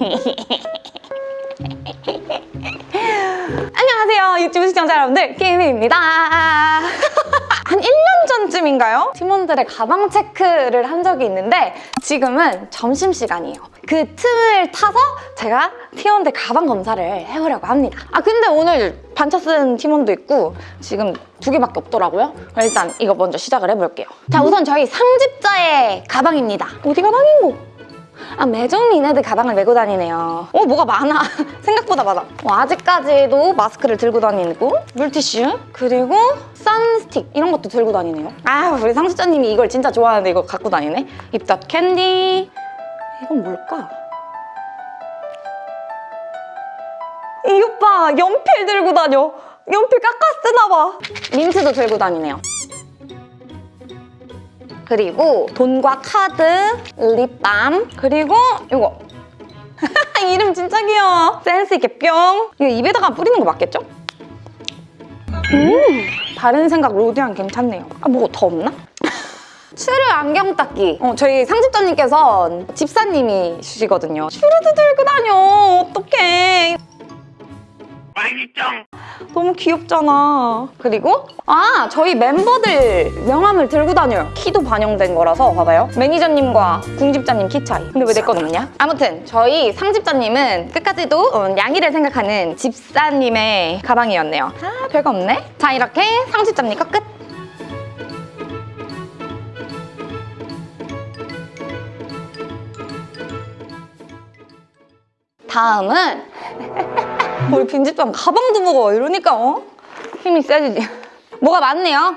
안녕하세요 유튜브 시청자 여러분들 게임입니다. 한 1년 전쯤인가요? 팀원들의 가방 체크를 한 적이 있는데 지금은 점심시간이에요. 그 틈을 타서 제가 팀원들 가방 검사를 해보려고 합니다. 아 근데 오늘 반차 쓴 팀원도 있고 지금 두 개밖에 없더라고요. 일단 이거 먼저 시작을 해볼게요. 자 우선 저희 상집자의 가방입니다. 어디가 방인고? 아 매점 니네들 가방을 메고 다니네요. 어 뭐가 많아. 생각보다 많아. 어, 아직까지도 마스크를 들고 다니고 물티슈 그리고 선스틱 이런 것도 들고 다니네요. 아 우리 상수자님이 이걸 진짜 좋아하는데 이거 갖고 다니네. 입덧 캔디. 이건 뭘까? 이 오빠 연필 들고 다녀. 연필 깎아 쓰나 봐. 민트도 들고 다니네요 그리고 돈과 카드, 립밤, 그리고 이거. 이름 진짜 귀여워. 센스 있게 뿅. 이거 입에다가 뿌리는 거 맞겠죠? 음 다른 생각 로디안 괜찮네요. 아 뭐 더 없나? 추르 안경 닦기. 어, 저희 상집자님께서 집사님이시거든요. 추르도 들고 다녀. 어떡해 너무 귀엽잖아. 그리고 아 저희 멤버들 명함을 들고 다녀요. 키도 반영된 거라서 봐봐요. 매니저님과 궁집자님 키 차이. 근데 왜 내 건 없냐? 아무튼 저희 상집자님은 끝까지도 어, 양이를 생각하는 집사님의 가방이었네요. 아 별거 없네. 자 이렇게 상집자님 거 끝. 다음은 우리 빈집장 가방도 무거워 이러니까 어? 힘이 세지지. 뭐가 많네요?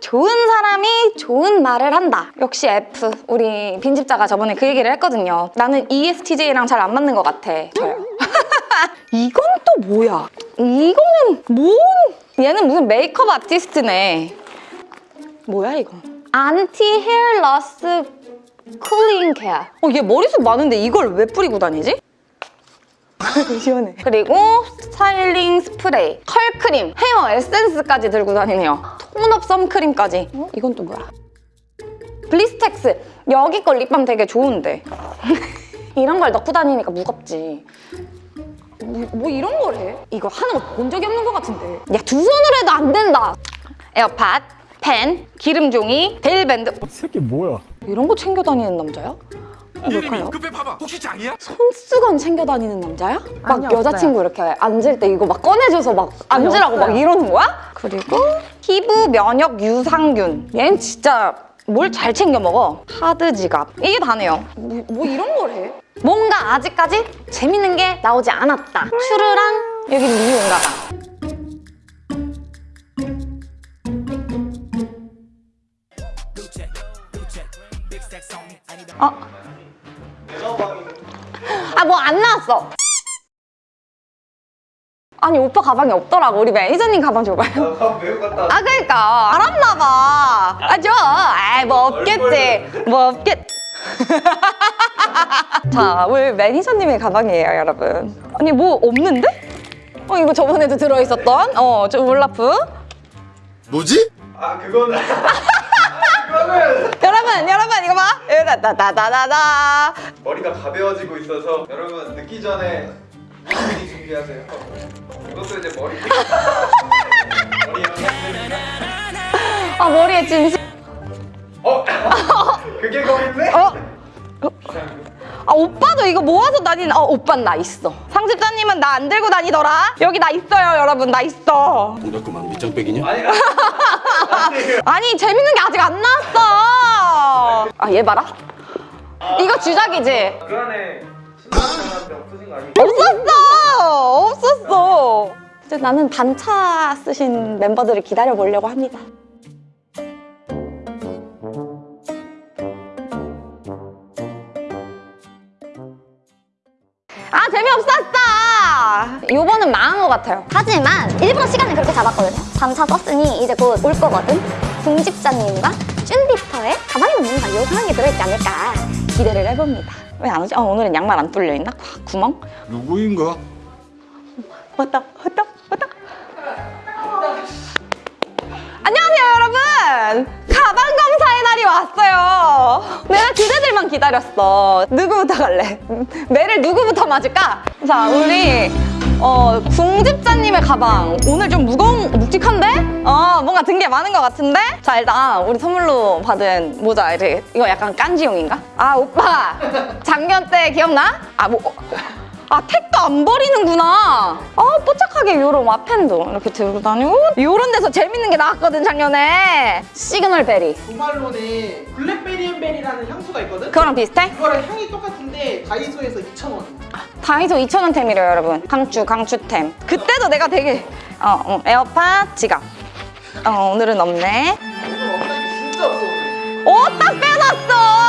좋은 사람이 좋은 말을 한다. 역시 F. 우리 빈집자가 저번에 그 얘기를 했거든요. 나는 ESTJ랑 잘 안 맞는 것 같아. 저요. 이건 또 뭐야? 이거는 뭔? 얘는 무슨 메이크업 아티스트네. 뭐야 이건 anti hair loss cooling care. 어, 얘 머리숱 많은데 이걸 왜 뿌리고 다니지? 시원해. 그리고 스타일링 스프레이, curl크림, 헤어 에센스까지 들고 다니네요. tone-up 선크림까지. 어? 이건 또 뭐야? Blistex. 여기 거 립밤 되게 좋은데. 이런 걸 넣고 다니니까 무겁지. 뭐, 뭐 이런 걸 해? 이거 하는 거 본 적이 없는 것 같은데. 야, 두 손으로 해도 안 된다. 에어팟, 펜, 기름종이, 대일밴드. 이 새끼 뭐야? 이런 거 챙겨 다니는 남자야? 뭘까요? 급해 봐봐 혹시 장이야? 손수건 챙겨 다니는 남자야? 막 아니요, 여자친구 이렇게 앉을 때 이거 막 꺼내줘서 막 앉으라고 막. 이러는 거야? 그리고 피부 면역 유산균 얘는 진짜 뭘 잘 챙겨 먹어 카드 지갑 이게 다네요 뭐, 뭐 이런 걸 해? 뭔가 아직까지 재밌는 게 나오지 않았다 슈르랑 여기 미용 가방 어? 아뭐안 나왔어 아니 오빠 가방이 없더라고 우리 매니저님 가방 줘봐요 가방 메고 갔다 아 그러니까 알았나 봐. 아 줘. 아이 뭐 없겠지. 뭐 없겠. 자, 우리 매니저님의 가방이에요, 여러분. 아니 뭐 없는데? 어 이거 저번에도 들어있었던 어, 저 울라프. 뭐지? 아 그거는 여러분, 여러분 이거 봐. 다다다다다다. 머리가 가벼워지고 있어서 여러분 늦기 전에 미리 준비하세요 이것도 이제 머리 머리 아 머리에 진심. 어? 그게 거기 있네? 어? 아 오빠도 이거 모아서 다니는. 어 오빤 나 있어. 상집자님은 나 안 들고 다니더라. 여기 나 있어요, 여러분 나 있어. 동작그만 밑장빼기냐? 아니 아니 아니 재밌는 게 아직 안 나왔어. 아 얘 봐라. 이거 주작이지? 그 안에 없어진 거 아니에요? 없었어. 없었어. 이제 나는 반차 쓰신 멤버들을 기다려 보려고 합니다 같아요 하지만 일부러 시간을 그렇게 잡았거든요. 잠차 썼으니 이제 곧 올 거거든. 궁집자님과 쭌디터의 가방에 뭔가 요상한 게 들어있지 않을까. 기대를 해봅니다 왜 안 오지? 어, 오늘은 양말 안 뚫려 있나? 구멍? 누구인가? 왔다 왔다 왔다 안녕하세요 여러분 가방 검사의 날이 왔어요 내가 그대들만 기다렸어. 누구부터 갈래? 매를 누구부터 맞을까? 자, 우리 어, 궁집자님의 가방 오늘 좀 무거운, 묵직한데? 어, 뭔가 든 게 많은 것 같은데? 자, 일단 우리 선물로 받은 모자, 이거 약간 깐지용인가? 아, 오빠! 작년 때 기억나? 아, 뭐... 아, 택도 안 버리는구나. 아, 뽀짝 하게 요런 와펜도 이렇게 들고 다니고 요런 데서 재밌는 게 나왔거든, 작년에. signal berry. 조말론에 Blackberry and Bay라는 향수가 있거든? 그거랑 비슷해? 그거랑 향이 똑같은데 다이소에서 2,000원 다이소 2,000원템이래요, 여러분. 강추, 강추템. 그때도 내가 되게, 어, 어, 에어팟, 지갑. 어, 오늘은 없네. 오늘 없다니 진짜 없어 오늘 오, 딱 빼놨어!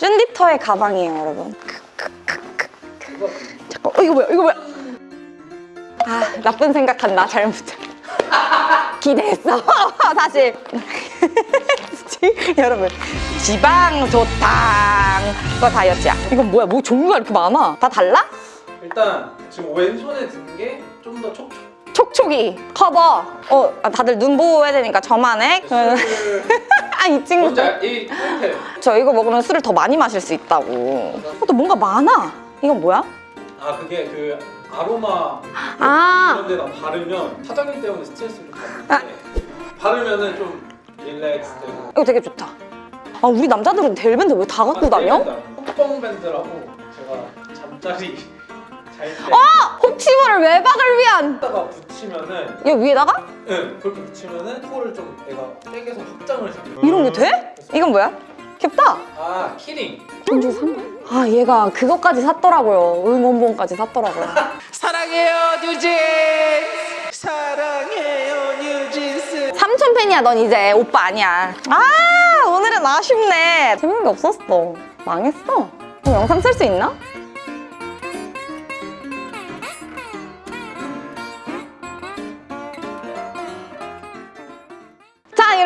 쭌디터의 가방이에요, 여러분. 잠깐, 어, 이거 뭐야, 이거 뭐야? 아, 나쁜 생각한다, 잘못. 기대했어, 사실. 여러분, 지방 조탕. 그거 다이어트야. 이건 뭐야, 뭐 종류가 이렇게 많아? 다 달라? 일단 지금 왼손에 든 게 좀 더 촉촉. 촉촉이 커버 어 아, 다들 눈 보호해야 되니까 저만의 이 친구 알- 이 포인트. 저 이거 먹으면 술을 더 많이 마실 수 있다고 어, 또 뭔가 많아 이건 뭐야? 아 그게 그 아로마 아. 이런 데다 바르면 사장님 때문에 스트레스를 받는데 바르면은 좀 릴렉스 되고 이거 되게 좋다 아 우리 남자들은 델밴드 왜 다 갖고 다녀? 콧뻥 밴드라고 제가 잠자리 잘때 아! 혹시모를 외박을 위한. 다가 붙이면은 이거 위에다가? 응 그렇게 붙이면은 코를 좀 내가 땡겨서 확장을 시켜요. 이런 게 돼? 이건 뭐야? 귀엽다. 아 키링. 돈 주고 산 거야? 아 얘가 그것까지 샀더라고요. 응원봉까지 샀더라고요. 사랑해요 뉴진 사랑해요 뉴진스. 삼촌 팬이야 넌 이제. 오빠 아니야. 아 오늘은 아쉽네. 재밌는 게 없었어. 망했어. 그럼 영상 쓸 수 있나?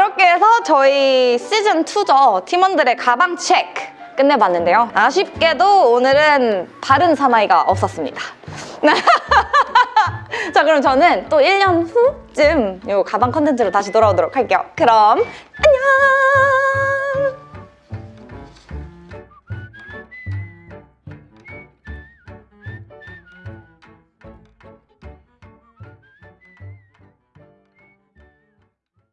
이렇게 해서 저희 시즌2죠. 팀원들의 가방 체크 끝내봤는데요. 아쉽게도 오늘은 다른 사나이가 없었습니다. 자 그럼 저는 또 1년 후쯤 요 가방 컨텐츠로 다시 돌아오도록 할게요. 그럼 안녕